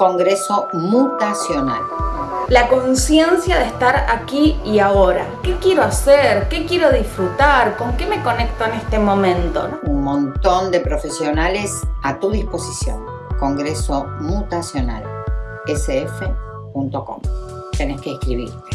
Congreso Mutacional. La conciencia de estar aquí y ahora. ¿Qué quiero hacer? ¿Qué quiero disfrutar? ¿Con qué me conecto en este momento? Un montón de profesionales a tu disposición. Congreso Mutacional. sf.com. Tenés que escribirte.